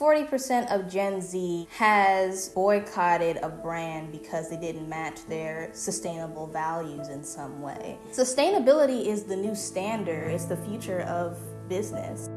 40% of Gen Z has boycotted a brand because they didn't match their sustainable values in some way. Sustainability is the new standard, it's the future of business.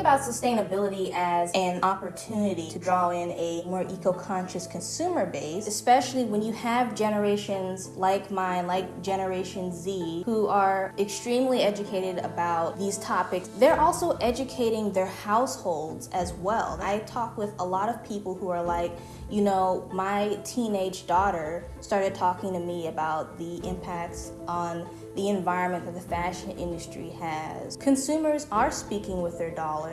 About sustainability as an opportunity to draw in a more eco-conscious consumer base, especially when you have generations like mine, like Generation Z, who are extremely educated about these topics. They're also educating their households as well. I talk with a lot of people who are like, you know, my teenage daughter started talking to me about the impacts on the environment that the fashion industry has. Consumers are speaking with their dollars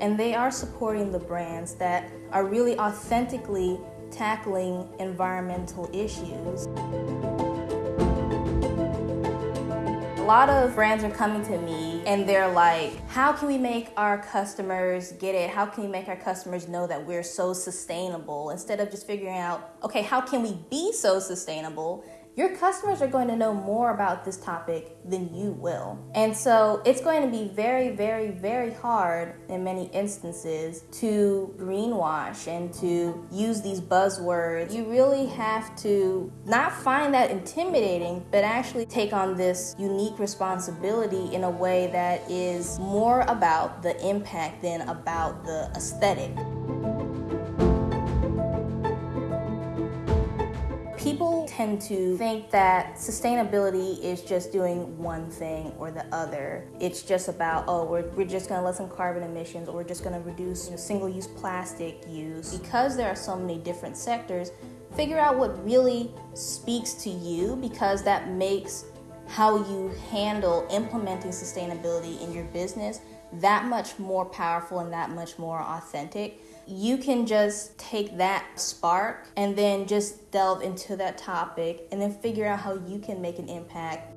and they are supporting the brands that are really authentically tackling environmental issues. A lot of brands are coming to me and they're like, how can we make our customers get it? How can we make our customers know that we're so sustainable? Instead of just figuring out, okay, how can we be so sustainable? Your customers are going to know more about this topic than you will. And so it's going to be very, very, very hard in many instances to greenwash and to use these buzzwords. You really have to not find that intimidating, but actually take on this unique responsibility in a way that is more about the impact than about the aesthetic. Tend to think that sustainability is just doing one thing or the other. It's just about, oh, we're, we're just gonna lessen carbon emissions or we're just gonna reduce you know, single-use plastic use. Because there are so many different sectors, figure out what really speaks to you because that makes how you handle implementing sustainability in your business that much more powerful and that much more authentic you can just take that spark and then just delve into that topic and then figure out how you can make an impact.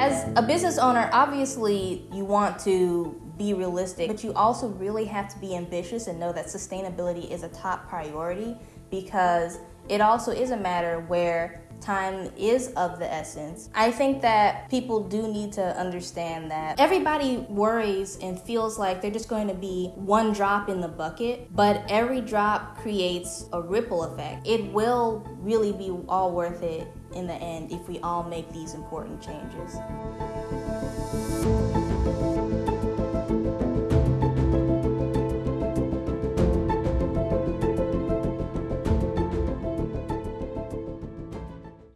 As a business owner, obviously you want to be realistic, but you also really have to be ambitious and know that sustainability is a top priority because it also is a matter where time is of the essence. I think that people do need to understand that everybody worries and feels like they're just going to be one drop in the bucket, but every drop creates a ripple effect. It will really be all worth it in the end if we all make these important changes.